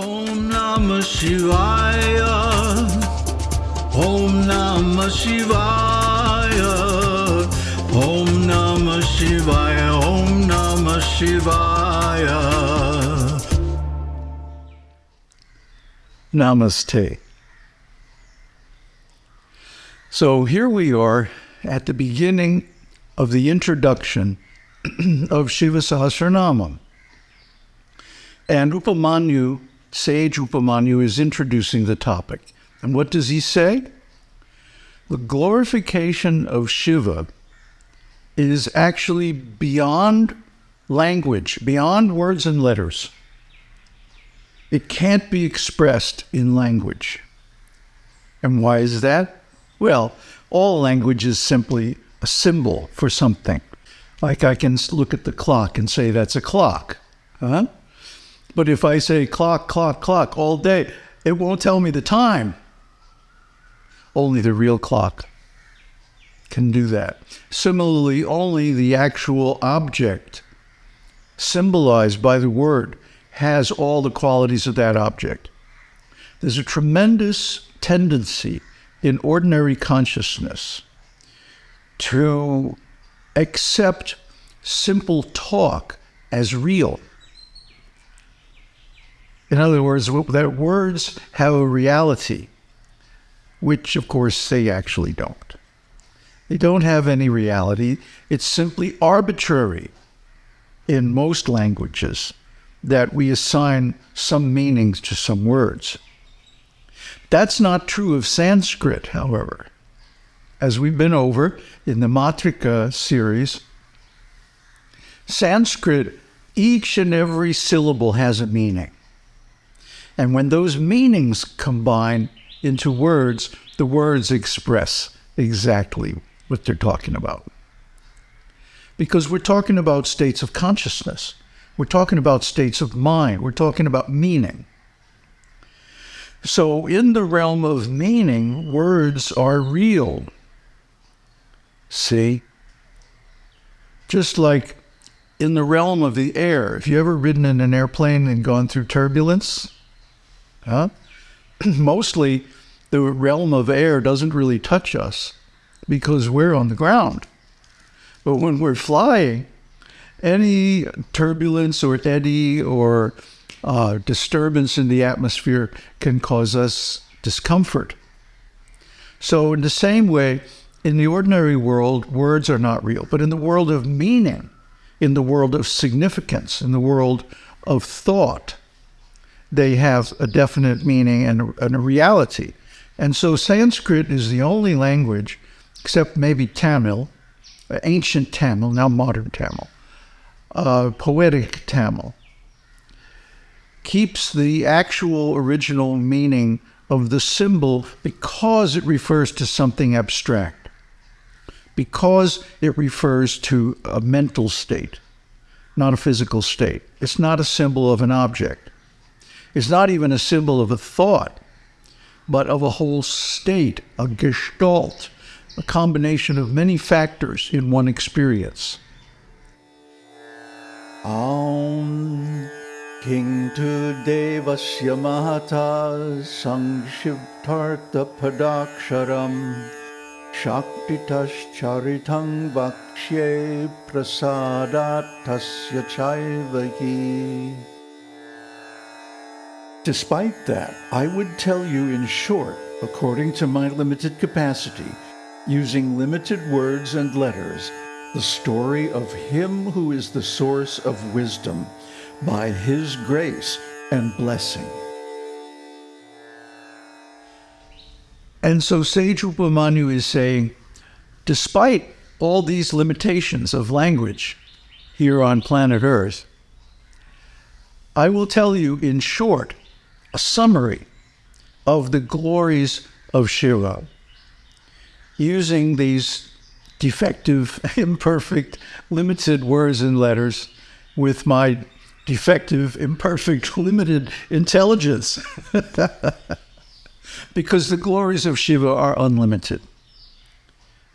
Om Namah Shivaya. Om Namah Shivaya. Om Namah Shivaya. Om Namah Shivaya. Namaste. So here we are at the beginning of the introduction of Shiva Sahasranamam. And Upamanyu, sage Upamanyu, is introducing the topic. And what does he say? The glorification of Shiva is actually beyond language, beyond words and letters. It can't be expressed in language. And why is that? Well, all language is simply a symbol for something. Like I can look at the clock and say that's a clock. Huh? But if I say clock, clock, clock all day, it won't tell me the time. Only the real clock can do that. Similarly, only the actual object symbolized by the word has all the qualities of that object. There's a tremendous tendency in ordinary consciousness to accept simple talk as real. In other words, that words have a reality, which of course they actually don't. They don't have any reality. It's simply arbitrary in most languages that we assign some meanings to some words. That's not true of Sanskrit, however. As we've been over in the Matrika series, Sanskrit, each and every syllable has a meaning. And when those meanings combine into words, the words express exactly what they're talking about. Because we're talking about states of consciousness. We're talking about states of mind. We're talking about meaning. So, in the realm of meaning, words are real. See? Just like in the realm of the air, if you ever ridden in an airplane and gone through turbulence, huh? Mostly the realm of air doesn't really touch us because we're on the ground. But when we're flying, any turbulence or eddy or uh, disturbance in the atmosphere can cause us discomfort. So, in the same way, in the ordinary world, words are not real. But in the world of meaning, in the world of significance, in the world of thought, they have a definite meaning and, and a reality. And so Sanskrit is the only language, except maybe Tamil, ancient Tamil, now modern Tamil, uh, poetic Tamil, keeps the actual original meaning of the symbol because it refers to something abstract, because it refers to a mental state, not a physical state. It's not a symbol of an object. It's not even a symbol of a thought, but of a whole state, a gestalt, a combination of many factors in one experience. Aum King to Devasya Mahata Sangshivtartha Padaksharam Shaktitas Charitang Vakshye Prasadatasya Chaivahi. Despite that, I would tell you in short, according to my limited capacity, using limited words and letters, the story of Him who is the source of wisdom by His grace and blessing. And so Sage Upamanyu is saying, despite all these limitations of language here on planet Earth, I will tell you in short a summary of the glories of Shiva using these defective, imperfect, limited words and letters with my defective, imperfect, limited intelligence. because the glories of Shiva are unlimited.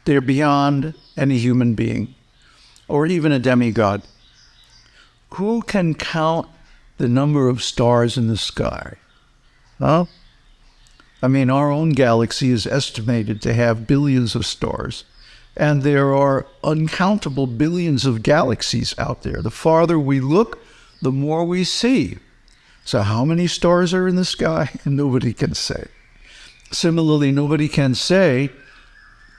They're beyond any human being or even a demigod. Who can count the number of stars in the sky. Huh? I mean, our own galaxy is estimated to have billions of stars, and there are uncountable billions of galaxies out there. The farther we look, the more we see. So, how many stars are in the sky? Nobody can say. Similarly, nobody can say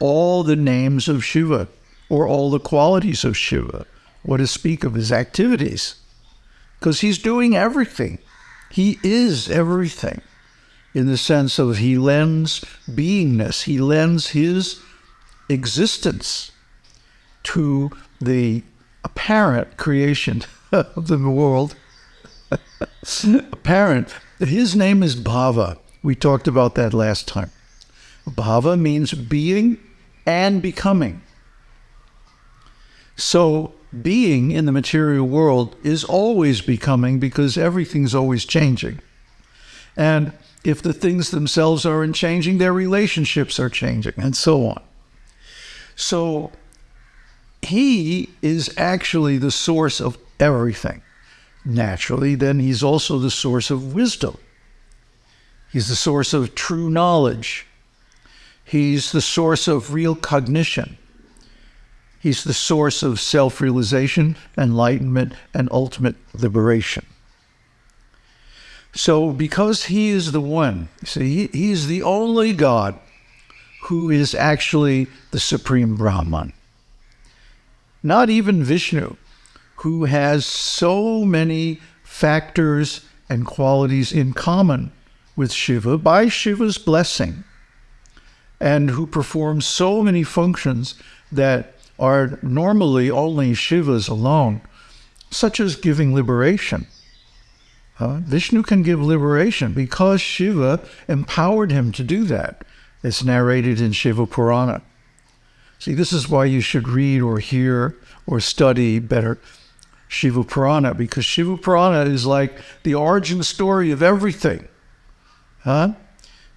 all the names of Shiva or all the qualities of Shiva, or to speak of his activities, because he's doing everything. He is everything in the sense of he lends beingness, he lends his existence to the apparent creation of the world. apparent. His name is Bhava. We talked about that last time. Bhava means being and becoming. So, being in the material world is always becoming because everything's always changing. And if the things themselves aren't changing, their relationships are changing, and so on. So, he is actually the source of everything. Naturally, then he's also the source of wisdom. He's the source of true knowledge. He's the source of real cognition. He's the source of self realization, enlightenment, and ultimate liberation. So, because he is the one, see, he, is the only God who is actually the supreme Brahman. Not even Vishnu, who has so many factors and qualities in common with Shiva by Shiva's blessing, and who performs so many functions that are normally only Shiva's alone, such as giving liberation. Uh, Vishnu can give liberation because Shiva empowered him to do that. It's narrated in Shiva Purana. See, this is why you should read or hear or study better Shiva Purana, because Shiva Purana is like the origin story of everything. Huh?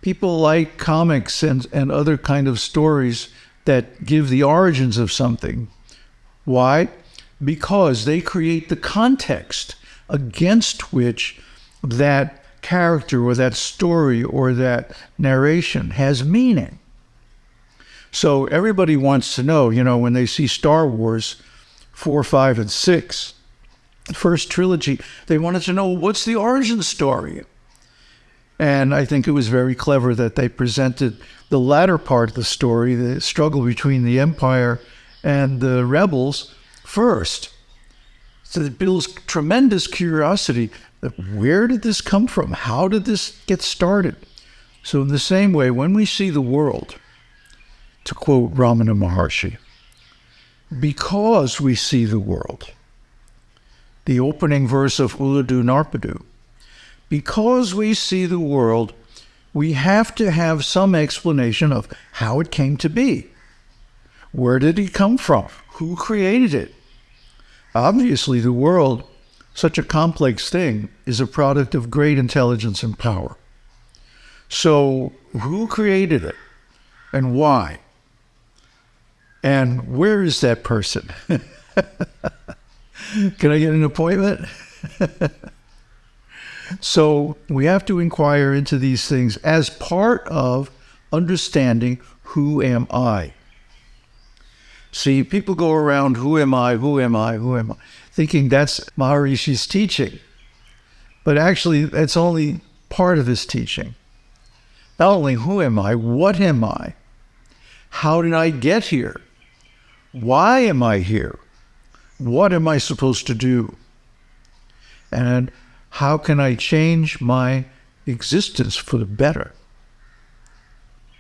People like comics and, and other kind of stories that give the origins of something. Why? Because they create the context against which that character or that story or that narration has meaning. So everybody wants to know, you know, when they see Star Wars 4, 5, and 6, first trilogy, they wanted to know what's the origin story? And I think it was very clever that they presented the latter part of the story, the struggle between the Empire and the rebels, first. So it builds tremendous curiosity. That where did this come from? How did this get started? So, in the same way, when we see the world, to quote Ramana Maharshi, because we see the world, the opening verse of Ulladu Narpadu, because we see the world, we have to have some explanation of how it came to be. Where did it come from? Who created it? Obviously, the world, such a complex thing, is a product of great intelligence and power. So, who created it and why? And where is that person? Can I get an appointment? So we have to inquire into these things as part of understanding who am I. See, people go around, who am I, who am I, who am I, thinking that's Maharishi's teaching. But actually, that's only part of his teaching. Not only who am I, what am I? How did I get here? Why am I here? What am I supposed to do? And how can I change my existence for the better?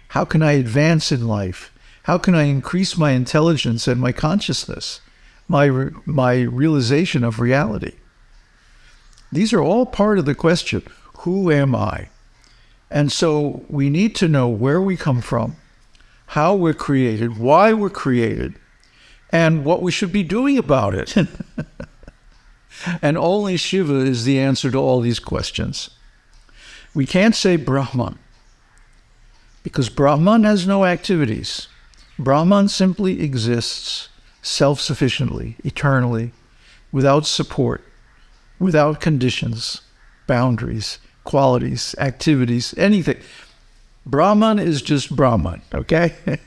How can I advance in life? How can I increase my intelligence and my consciousness, my, my realization of reality? These are all part of the question who am I? And so we need to know where we come from, how we're created, why we're created, and what we should be doing about it. And only Shiva is the answer to all these questions. We can't say Brahman because Brahman has no activities. Brahman simply exists self sufficiently, eternally, without support, without conditions, boundaries, qualities, activities, anything. Brahman is just Brahman, okay?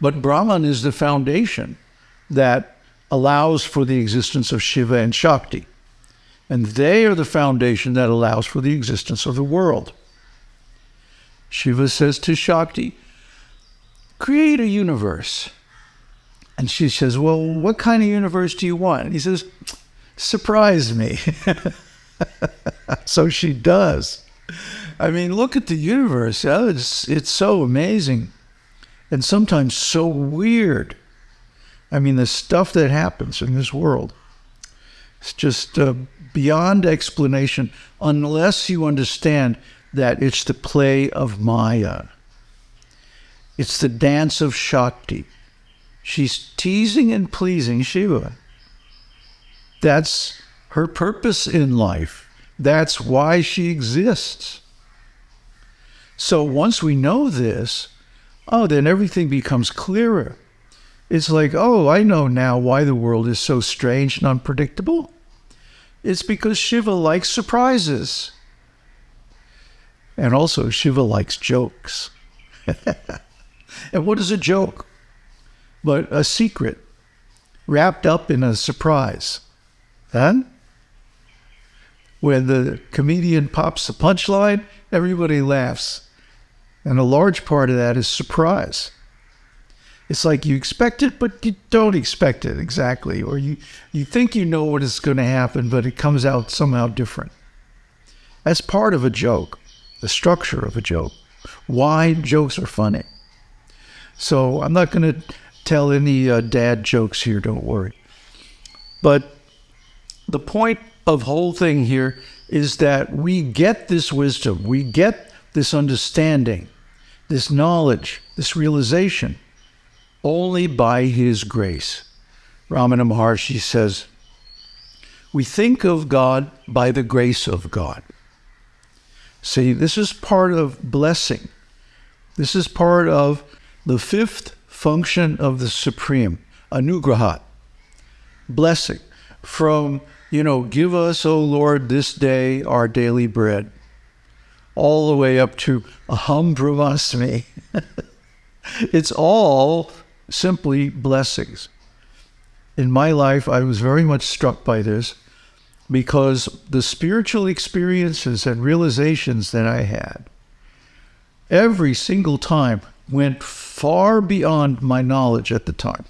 but Brahman is the foundation that allows for the existence of Shiva and Shakti. And they are the foundation that allows for the existence of the world. Shiva says to Shakti, create a universe. And she says, Well, what kind of universe do you want? And he says, Surprise me. so she does. I mean, look at the universe. Oh, it's, it's so amazing and sometimes so weird. I mean, the stuff that happens in this world, it's just uh, beyond explanation unless you understand that it's the play of Maya. It's the dance of Shakti. She's teasing and pleasing Shiva. That's her purpose in life. That's why she exists. So once we know this, oh, then everything becomes clearer. It's like, oh, I know now why the world is so strange and unpredictable. It's because Shiva likes surprises. And also, Shiva likes jokes. and what is a joke? But a secret wrapped up in a surprise. Huh? When the comedian pops a punchline, everybody laughs. And a large part of that is surprise. It's like you expect it, but you don't expect it exactly. Or you, you think you know what is going to happen, but it comes out somehow different. That's part of a joke the structure of a joke, why jokes are funny. So I'm not going to tell any uh, dad jokes here, don't worry. But the point of whole thing here is that we get this wisdom, we get this understanding, this knowledge, this realization only by his grace. Ramana Maharshi says, we think of God by the grace of God. See, this is part of blessing. This is part of the fifth function of the Supreme, anugrahat, blessing. From, you know, give us, O Lord, this day our daily bread, all the way up to aham brahmasmi. it's all simply blessings. In my life, I was very much struck by this because the spiritual experiences and realizations that I had every single time went far beyond my knowledge at the time.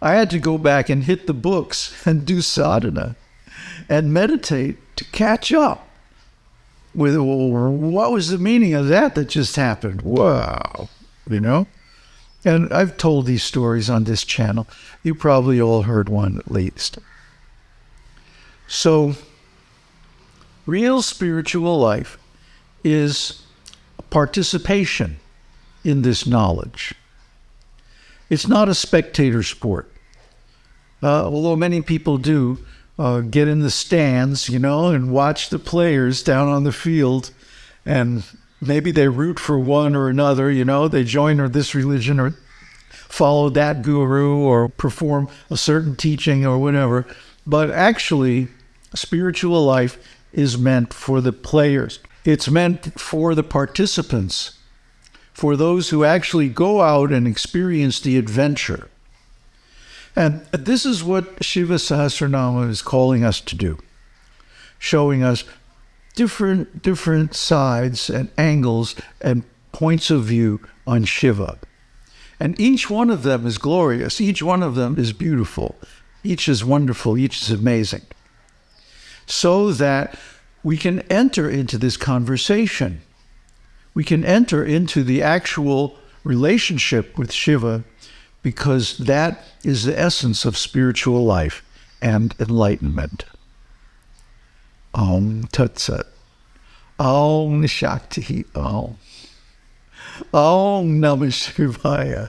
I had to go back and hit the books and do sadhana and meditate to catch up with well, what was the meaning of that that just happened. Wow, you know? And I've told these stories on this channel. You probably all heard one at least. So, real spiritual life is participation in this knowledge. It's not a spectator sport. Uh, although many people do uh, get in the stands, you know, and watch the players down on the field, and maybe they root for one or another, you know, they join or this religion or follow that guru or perform a certain teaching or whatever. But actually, spiritual life is meant for the players, it's meant for the participants, for those who actually go out and experience the adventure. And this is what Shiva Sahasranama is calling us to do, showing us different different sides and angles and points of view on Shiva. And each one of them is glorious. Each one of them is beautiful. Each is wonderful. Each is amazing. So that we can enter into this conversation. We can enter into the actual relationship with Shiva because that is the essence of spiritual life and enlightenment. Om Tat Sat. Om Shakti Om. Om Namah Shivaya.